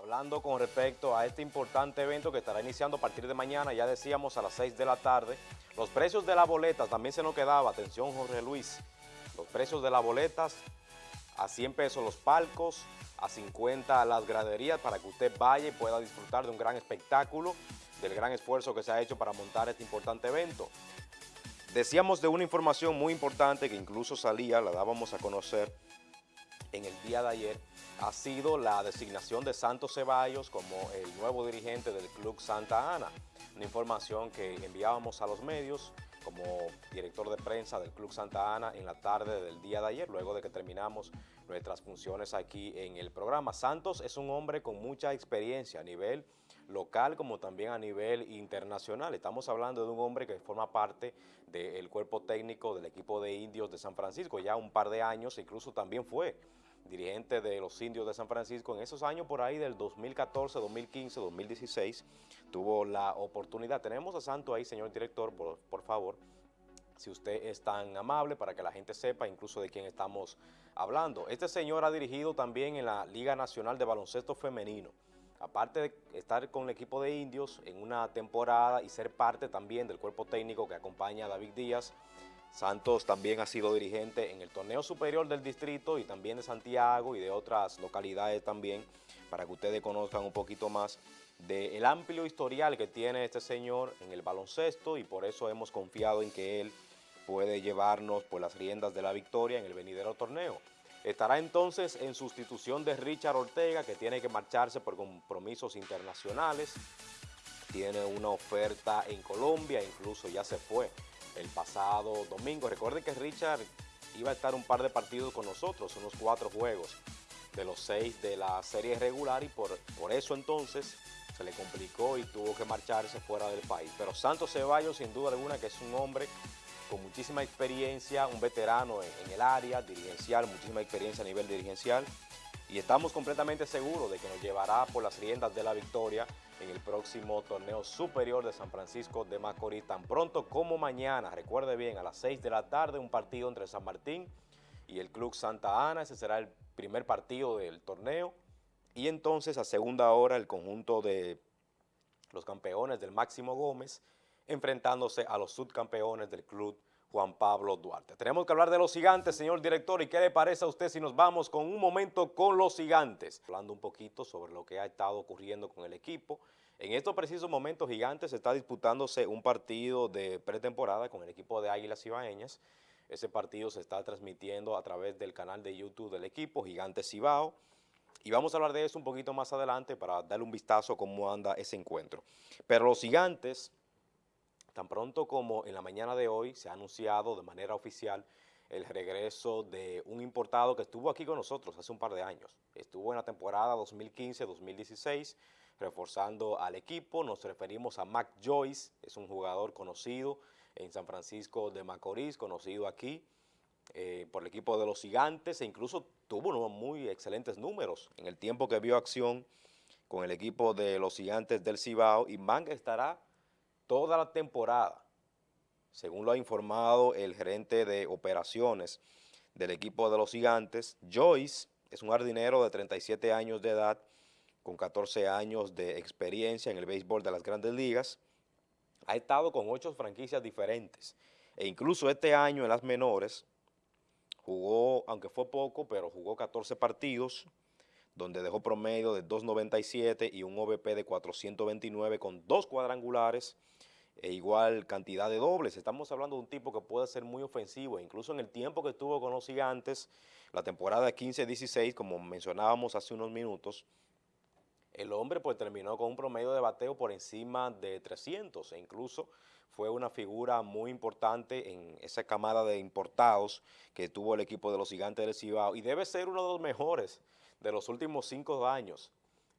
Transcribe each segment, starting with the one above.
hablando con respecto a este importante evento que estará iniciando a partir de mañana, ya decíamos a las 6 de la tarde. Los precios de las boletas, también se nos quedaba, atención Jorge Luis, los precios de las boletas a 100 pesos los palcos, a 50 las graderías para que usted vaya y pueda disfrutar de un gran espectáculo, del gran esfuerzo que se ha hecho para montar este importante evento. Decíamos de una información muy importante que incluso salía, la dábamos a conocer en el día de ayer, ha sido la designación de Santos Ceballos como el nuevo dirigente del Club Santa Ana. Una información que enviábamos a los medios como director de prensa del Club Santa Ana en la tarde del día de ayer, luego de que terminamos nuestras funciones aquí en el programa. Santos es un hombre con mucha experiencia a nivel local como también a nivel internacional. Estamos hablando de un hombre que forma parte del cuerpo técnico del equipo de indios de San Francisco ya un par de años, incluso también fue dirigente de los indios de San Francisco, en esos años por ahí del 2014, 2015, 2016, tuvo la oportunidad. Tenemos a Santo ahí, señor director, por, por favor, si usted es tan amable para que la gente sepa incluso de quién estamos hablando. Este señor ha dirigido también en la Liga Nacional de Baloncesto Femenino. Aparte de estar con el equipo de indios en una temporada y ser parte también del cuerpo técnico que acompaña a David Díaz, Santos también ha sido dirigente en el torneo superior del distrito y también de Santiago y de otras localidades también, para que ustedes conozcan un poquito más del amplio historial que tiene este señor en el baloncesto y por eso hemos confiado en que él puede llevarnos por las riendas de la victoria en el venidero torneo. Estará entonces en sustitución de Richard Ortega, que tiene que marcharse por compromisos internacionales. Tiene una oferta en Colombia, incluso ya se fue el pasado domingo. Recuerden que Richard iba a estar un par de partidos con nosotros, unos cuatro juegos de los seis de la serie regular y por, por eso entonces se le complicó y tuvo que marcharse fuera del país. Pero Santos Ceballos sin duda alguna que es un hombre con muchísima experiencia, un veterano en, el área dirigencial, muchísima experiencia a nivel dirigencial y estamos completamente seguros de que nos llevará por las riendas de la victoria en el próximo torneo superior de San Francisco de Macorís, tan pronto como mañana, recuerde bien, a las 6 de la tarde, un partido entre San Martín y el Club Santa Ana, ese será el primer partido del torneo, y entonces a segunda hora el conjunto de los campeones del Máximo Gómez, enfrentándose a los subcampeones del Club Juan Pablo Duarte. Tenemos que hablar de los gigantes, señor director, ¿y qué le parece a usted si nos vamos con un momento con los gigantes? Hablando un poquito sobre lo que ha estado ocurriendo con el equipo. En estos precisos momentos, Gigantes está disputándose un partido de pretemporada con el equipo de Águilas Ibaeñas. Ese partido se está transmitiendo a través del canal de YouTube del equipo, Gigantes Cibao. Y vamos a hablar de eso un poquito más adelante para darle un vistazo a cómo anda ese encuentro. Pero los gigantes Tan pronto como en la mañana de hoy se ha anunciado de manera oficial el regreso de un importado que estuvo aquí con nosotros hace un par de años. Estuvo en la temporada 2015-2016 reforzando al equipo. Nos referimos a Mac Joyce, es un jugador conocido en San Francisco de Macorís, conocido aquí eh, por el equipo de los gigantes e incluso tuvo unos muy excelentes números en el tiempo que vio acción con el equipo de los gigantes del Cibao y Mac estará toda la temporada, según lo ha informado el gerente de operaciones del equipo de los gigantes, Joyce es un jardinero de 37 años de edad, con 14 años de experiencia en el béisbol de las grandes ligas, ha estado con ocho franquicias diferentes e incluso este año en las menores jugó, aunque fue poco, pero jugó 14 partidos, donde dejó promedio de 2.97 y un OVP de 429 con dos cuadrangulares e igual cantidad de dobles. Estamos hablando de un tipo que puede ser muy ofensivo, e incluso en el tiempo que estuvo con los gigantes, la temporada 15-16, como mencionábamos hace unos minutos, el hombre pues terminó con un promedio de bateo por encima de 300 e incluso fue una figura muy importante en esa camada de importados que tuvo el equipo de los gigantes del Cibao y debe ser uno de los mejores de los últimos cinco años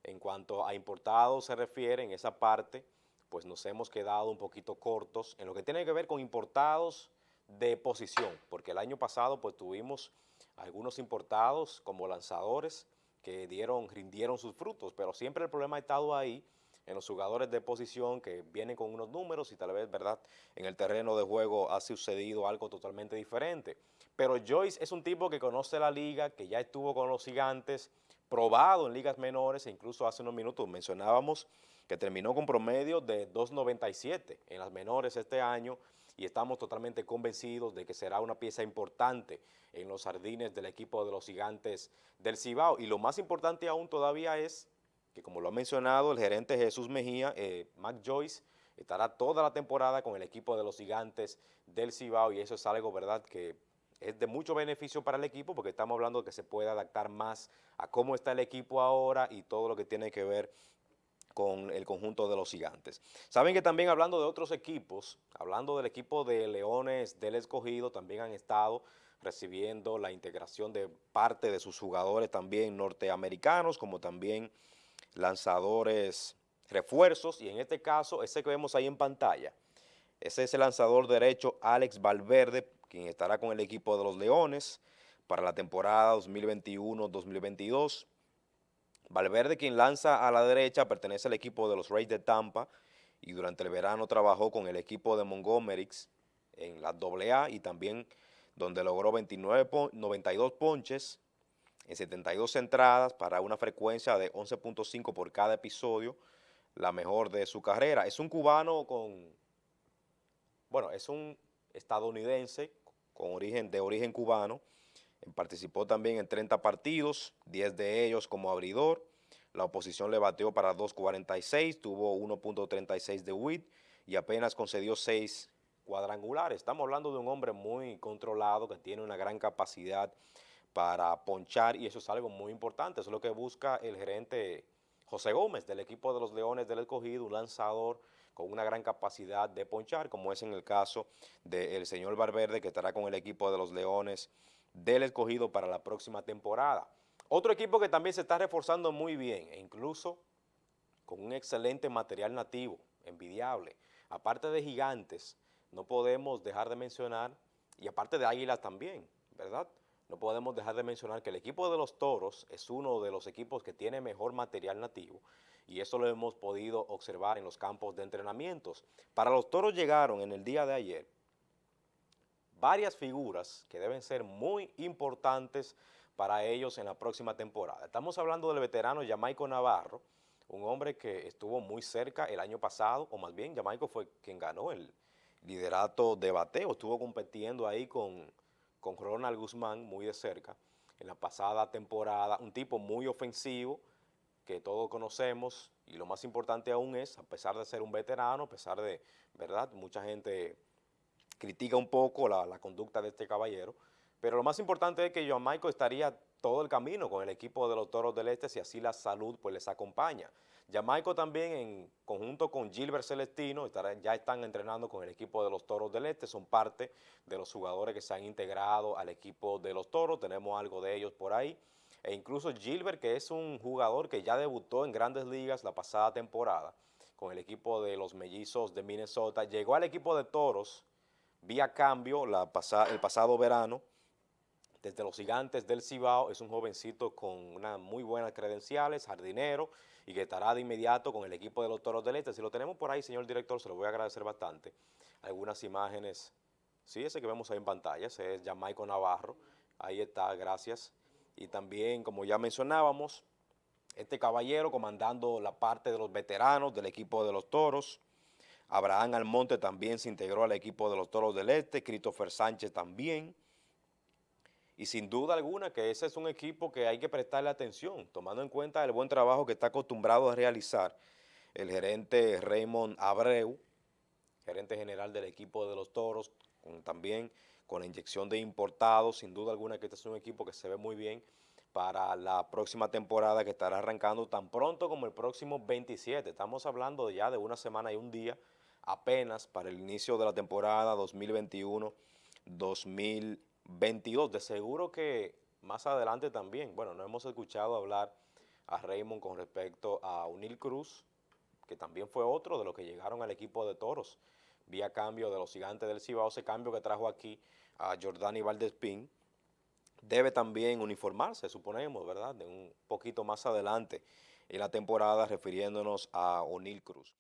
en cuanto a importados se refiere en esa parte pues nos hemos quedado un poquito cortos en lo que tiene que ver con importados de posición, porque el año pasado pues tuvimos algunos importados como lanzadores que dieron, rindieron sus frutos, pero siempre el problema ha estado ahí en los jugadores de posición que vienen con unos números y tal vez, ¿verdad?, en el terreno de juego ha sucedido algo totalmente diferente. Pero Joyce es un tipo que conoce la liga, que ya estuvo con los gigantes, probado en ligas menores e incluso hace unos minutos mencionábamos que terminó con promedio de 2.97 en las menores este año y estamos totalmente convencidos de que será una pieza importante en los jardines del equipo de los gigantes del Cibao. Y lo más importante aún todavía es que, como lo ha mencionado el gerente Jesús Mejía, eh, Mac Joyce estará toda la temporada con el equipo de los gigantes del Cibao y eso es algo, ¿verdad?, que es de mucho beneficio para el equipo porque estamos hablando de que se puede adaptar más a cómo está el equipo ahora y todo lo que tiene que ver con el conjunto de los gigantes. Saben que también hablando de otros equipos, hablando del equipo de Leones del Escogido, también han estado recibiendo la integración de parte de sus jugadores también norteamericanos, como también lanzadores refuerzos, y en este caso, ese que vemos ahí en pantalla, ese es el lanzador derecho Alex Valverde, quien estará con el equipo de los Leones para la temporada 2021-2022. Valverde, quien lanza a la derecha, pertenece al equipo de los Rays de Tampa y durante el verano trabajó con el equipo de Montgomery en la AA y también donde logró 29 92 ponches en 72 entradas para una frecuencia de 11.5 por cada episodio, la mejor de su carrera. Es un cubano con, bueno, es un estadounidense con origen, de origen cubano, Participó también en 30 partidos, 10 de ellos como abridor. La oposición le bateó para 2.46, tuvo 1.36 de WIT y apenas concedió 6 cuadrangulares. Estamos hablando de un hombre muy controlado que tiene una gran capacidad para ponchar y eso es algo muy importante. Eso es lo que busca el gerente José Gómez del equipo de los Leones del Escogido, un lanzador con una gran capacidad de ponchar, como es en el caso del señor Barberde que estará con el equipo de los Leones del escogido para la próxima temporada. Otro equipo que también se está reforzando muy bien e incluso con un excelente material nativo, envidiable. Aparte de gigantes, no podemos dejar de mencionar, y aparte de águilas también, ¿verdad? No podemos dejar de mencionar que el equipo de los toros es uno de los equipos que tiene mejor material nativo y eso lo hemos podido observar en los campos de entrenamientos. Para los toros llegaron en el día de ayer varias figuras que deben ser muy importantes para ellos en la próxima temporada. Estamos hablando del veterano Jamaico Navarro, un hombre que estuvo muy cerca el año pasado, o más bien Jamaico fue quien ganó el liderato de bateo, estuvo compitiendo ahí con, con Ronald Guzmán muy de cerca en la pasada temporada, un tipo muy ofensivo que todos conocemos y lo más importante aún es, a pesar de ser un veterano, a pesar de, ¿verdad?, mucha gente critica un poco la, conducta de este caballero, pero lo más importante es que Joan estaría todo el camino con el equipo de los Toros del Este si así la salud pues les acompaña. Jamaico también en conjunto con Gilbert Celestino ya están entrenando con el equipo de los Toros del Este, son parte de los jugadores que se han integrado al equipo de los Toros, tenemos algo de ellos por ahí. E incluso Gilbert, que es un jugador que ya debutó en grandes ligas la pasada temporada con el equipo de los Mellizos de Minnesota, llegó al equipo de Toros vía cambio el pasado verano desde los gigantes del Cibao, es un jovencito con unas muy buenas credenciales, jardinero, y que estará de inmediato con el equipo de los Toros del Este. Si lo tenemos por ahí, señor director, se lo voy a agradecer bastante. Algunas imágenes, sí, ese que vemos ahí en pantalla, ese es Jamaico Navarro, ahí está, gracias. Y también, como ya mencionábamos, este caballero comandando la parte de los veteranos del equipo de los Toros, Abraham Almonte también se integró al equipo de los Toros del Este, Christopher Sánchez también. Y sin duda alguna que ese es un equipo que hay que prestarle atención, tomando en cuenta el buen trabajo que está acostumbrado a realizar el gerente Raymond Abreu, gerente general del equipo de los Toros, también con la inyección de importados, sin duda alguna que este es un equipo que se ve muy bien para la próxima temporada que estará arrancando tan pronto como el próximo 27. Estamos hablando ya de una semana y un día apenas para el inicio de la temporada 2021-2022. De seguro que más adelante también, bueno, no hemos escuchado hablar a Raymond con respecto a Unil Cruz, que también fue otro de los que llegaron al equipo de Toros, vía cambio de los gigantes del Cibao, ese cambio que trajo aquí a Jordani Valdespín, debe también uniformarse, suponemos, ¿verdad?, de un poquito más adelante en la temporada refiriéndonos a O'Neill Cruz.